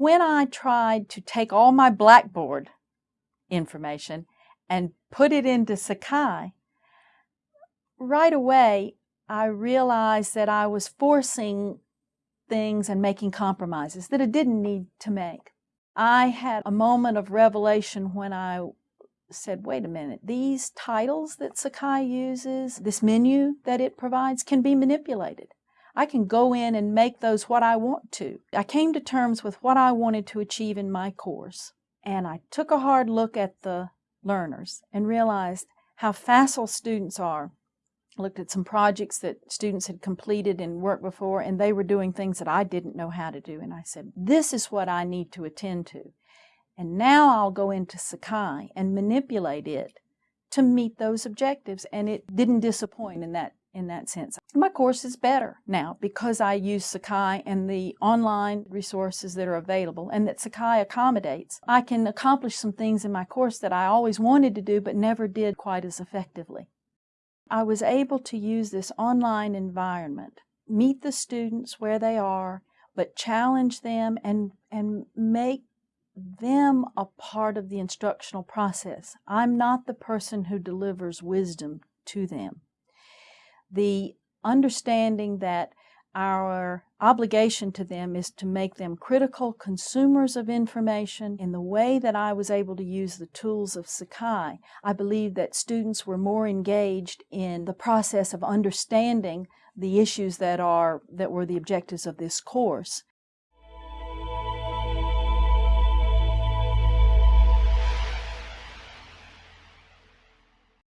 When I tried to take all my Blackboard information and put it into Sakai, right away I realized that I was forcing things and making compromises that I didn't need to make. I had a moment of revelation when I said, wait a minute, these titles that Sakai uses, this menu that it provides, can be manipulated. I can go in and make those what I want to. I came to terms with what I wanted to achieve in my course, and I took a hard look at the learners and realized how facile students are. I looked at some projects that students had completed and worked before, and they were doing things that I didn't know how to do. And I said, this is what I need to attend to. And now I'll go into Sakai and manipulate it to meet those objectives. And it didn't disappoint in that in that sense. My course is better now because I use Sakai and the online resources that are available and that Sakai accommodates. I can accomplish some things in my course that I always wanted to do but never did quite as effectively. I was able to use this online environment, meet the students where they are, but challenge them and, and make them a part of the instructional process. I'm not the person who delivers wisdom to them the understanding that our obligation to them is to make them critical consumers of information in the way that I was able to use the tools of Sakai. I believe that students were more engaged in the process of understanding the issues that are that were the objectives of this course